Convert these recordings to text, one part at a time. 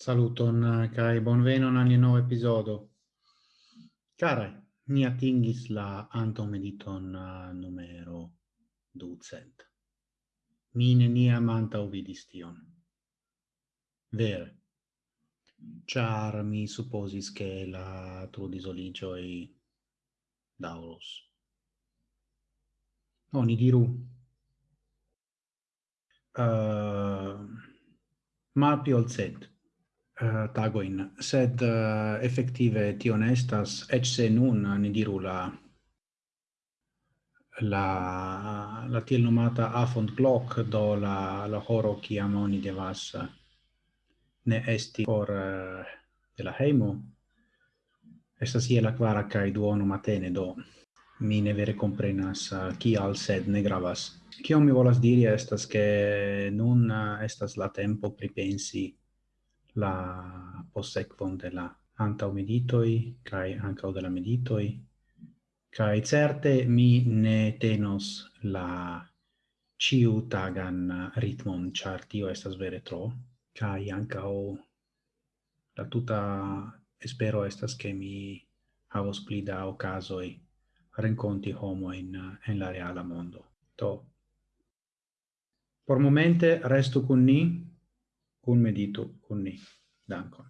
Saluton eh, kai bonvenon al nova episodio. Cara, ni atingis la antomediton eh, numero ducent. Mi ne ni amanta uvidis tion. Vere. Char mi supposis che la trudisoligioi daurus. Oni diru. Eh, uh, mal pi ol Eh, tagoin, sed eh, effective tio ne estas, ec se nun eh, ni diru la la la tiel nomata afond clock do la la horo kiam amoni devas ne esti por de la heimo esta sia la quara kai duono matene do mi ne vere comprenas kial sed ne gravas. Kion mi volas diri estas ke nun estas la tempo pripensi la possequon de la antau meditoi kai ancau de la meditoi kai certe mi ne tenos la ciu tagan ritmon char tio estas vere tro kai ancau la tuta espero estas che mi havos pli da ocasoi renconti homo in en la reala mondo. To por momente resto con ni kun medito kun ni. Dankon.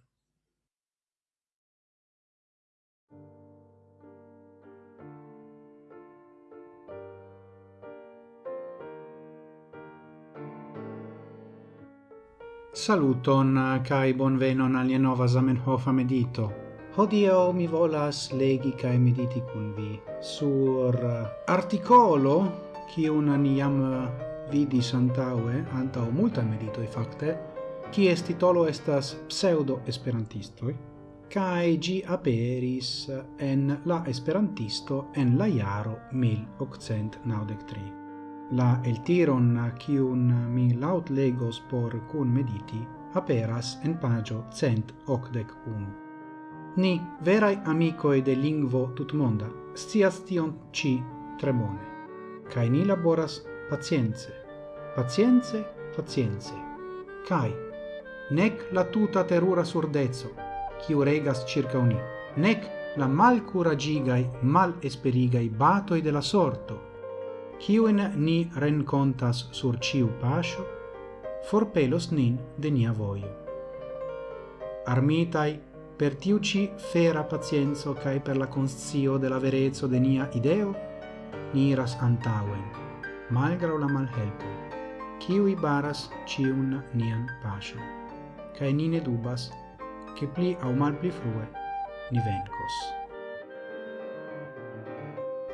Saluton uh, kai bonvenon al nova Zamenhof medito. Hodio mi volas legi kai mediti kun vi sur uh, articolo kiun ni jam uh, vidis antaŭe multa medito meditoj fakte kies titolo estas pseudo esperantistoi kai gi aperis en la esperantisto en la jaro 1893. La el tiron kiun mi laut legos por cun mediti aperas en pagio cent ocdec unu. Ni, verai amicoe de lingvo tutmonda, scias tion ci tremone kai ni laboras pacienze, pacienze, pacienze. kai nec la tuta terura surdezzo, chi regas circa uni, nec la mal curagigai, mal esperigai batoi de la sorto, kiuen ni rencontas sur ciu pascio, forpelos nin de nia voio. Armitai, per tiuci fera pazienzo cae per la conscio de la verezzo de nia ideo, ni iras antauen, malgrau la malhelpo, kiui baras ciun nian pascio cae nine dubas che pli au mal pli frue ni vencos.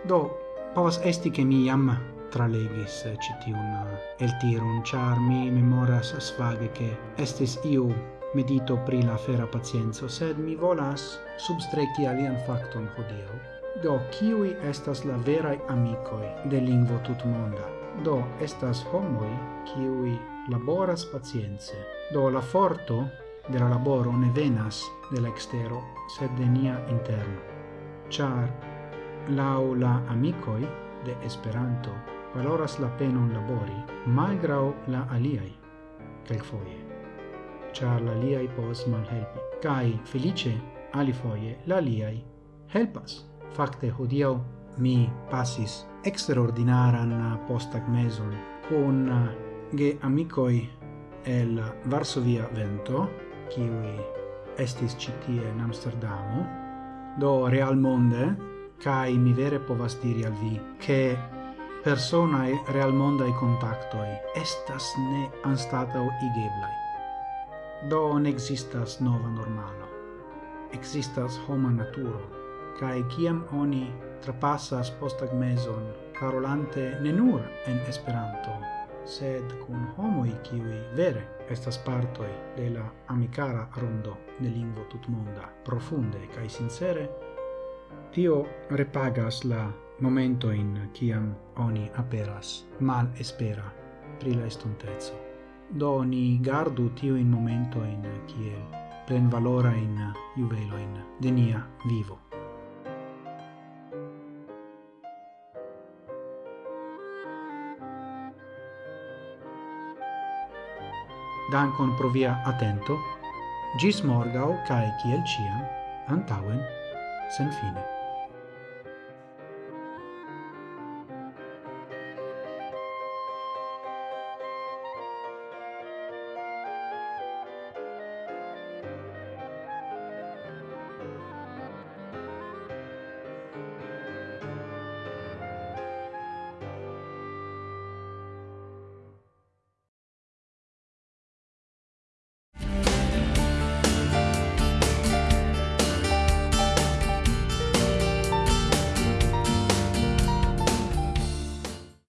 Do, povas esti che mi iam tralegis eh, citiun el eh, tirun, char mi memoras svage che estis iu medito pri la fera pacienzo, sed mi volas substrecti alian facton hodeo. Do, kiui estas la verai amicoi de lingvo tutmonda? Do, estas homoi kiui laboras pacience. Do la forto de la laboro ne venas de la extero, sed de nia interno. Char, lau la amicoi de Esperanto valoras la penon labori, malgrau la aliai, quel foie. Char la aliai pos malhelpi. Cai, felice, ali foie, la aliai helpas. Facte, hodiau mi passis extraordinaran postagmezon con ge amicoi el Varsovia Vento, kiwi estis citie in Amsterdamo, do real monde, kai mi vere povas diri al vi, che personae real mondai contactoi estas ne anstatau igeblai. Do ne existas nova normalo, existas homa naturo, kai kiam oni trapassas postag meson, parolante ne nur en Esperanto, sed cun homoi kiui vere estas partoi de la amicara rondo de lingvo tutmonda, profunde cae sincere, tio repagas la momento in ciam oni aperas mal espera pri la estontezzo. Do ni gardu tio in momento in kiel plen valora in juvelo in denia vivo. dankon pro via atento, gis morgau cae ciel ciam, antauen, sen fine.